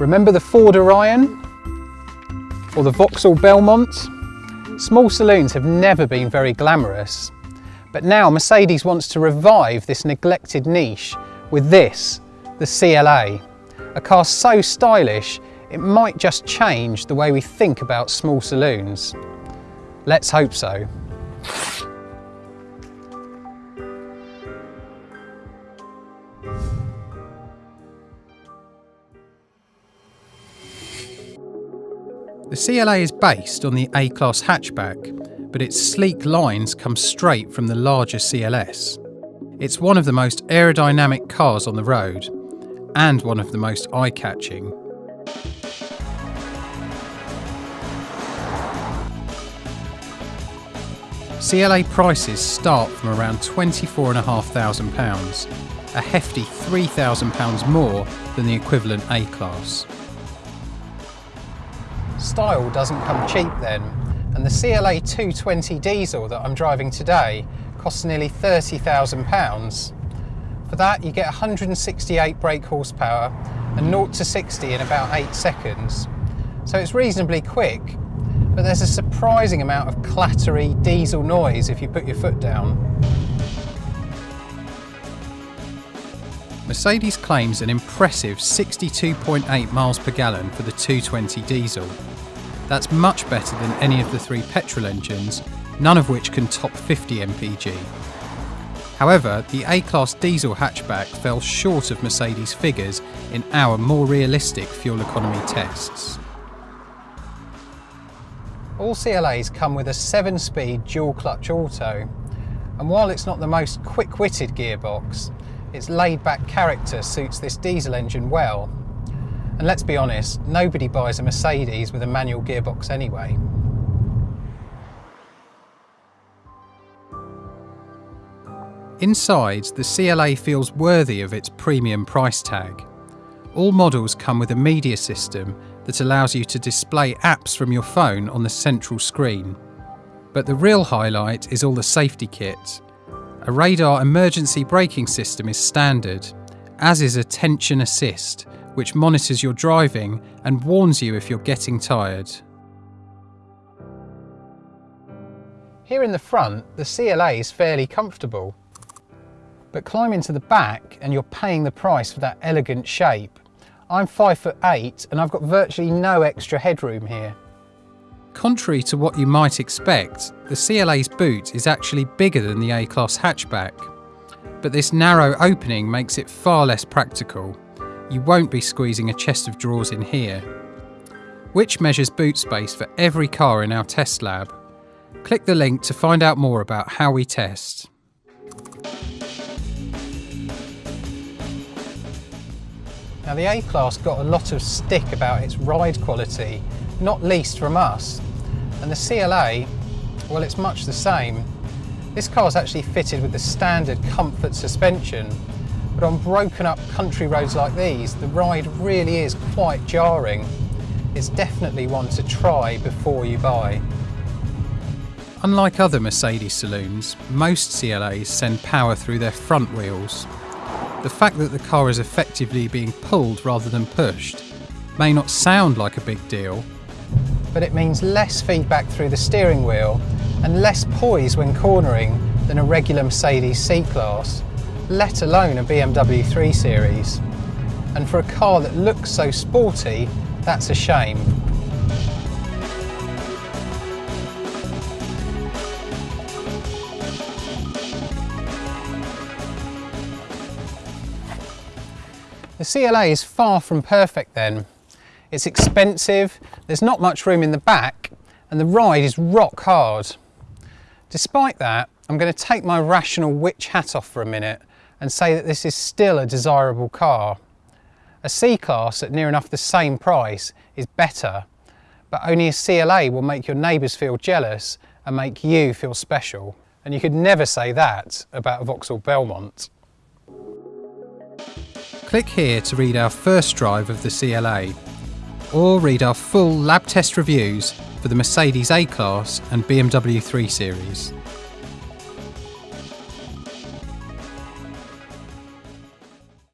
Remember the Ford Orion? Or the Vauxhall Belmont? Small saloons have never been very glamorous, but now Mercedes wants to revive this neglected niche with this, the CLA. A car so stylish, it might just change the way we think about small saloons. Let's hope so. The CLA is based on the A-Class hatchback, but its sleek lines come straight from the larger CLS. It's one of the most aerodynamic cars on the road, and one of the most eye-catching. CLA prices start from around £24,500, a hefty £3,000 more than the equivalent A-Class. Style doesn't come cheap then, and the CLA 220 diesel that I'm driving today costs nearly £30,000. For that you get 168 brake horsepower and 0 to 60 in about 8 seconds. So it's reasonably quick, but there's a surprising amount of clattery diesel noise if you put your foot down. Mercedes claims an impressive 62.8 miles per gallon for the 220 diesel. That's much better than any of the three petrol engines, none of which can top 50 mpg. However, the A-Class diesel hatchback fell short of Mercedes figures in our more realistic fuel economy tests. All CLAs come with a 7-speed dual-clutch auto, and while it's not the most quick-witted gearbox, its laid-back character suits this diesel engine well and let's be honest, nobody buys a Mercedes with a manual gearbox anyway. Inside, the CLA feels worthy of its premium price tag. All models come with a media system that allows you to display apps from your phone on the central screen. But the real highlight is all the safety kit. A radar emergency braking system is standard, as is attention assist, which monitors your driving and warns you if you're getting tired. Here in the front, the CLA is fairly comfortable. But climb into the back and you're paying the price for that elegant shape. I'm 5 foot 8 and I've got virtually no extra headroom here. Contrary to what you might expect, the CLA's boot is actually bigger than the A-Class hatchback. But this narrow opening makes it far less practical you won't be squeezing a chest of drawers in here. Which measures boot space for every car in our test lab. Click the link to find out more about how we test. Now the A-Class got a lot of stick about its ride quality, not least from us. And the CLA, well it's much the same. This car is actually fitted with the standard comfort suspension but on broken up country roads like these, the ride really is quite jarring. It's definitely one to try before you buy. Unlike other Mercedes saloons, most CLAs send power through their front wheels. The fact that the car is effectively being pulled rather than pushed may not sound like a big deal, but it means less feedback through the steering wheel and less poise when cornering than a regular Mercedes C-Class let alone a BMW 3 Series. And for a car that looks so sporty, that's a shame. The CLA is far from perfect then. It's expensive, there's not much room in the back, and the ride is rock hard. Despite that, I'm going to take my rational Which hat off for a minute and say that this is still a desirable car. A C-Class at near enough the same price is better, but only a CLA will make your neighbours feel jealous and make you feel special. And you could never say that about a Vauxhall Belmont. Click here to read our first drive of the CLA, or read our full lab test reviews for the Mercedes A-Class and BMW 3 Series.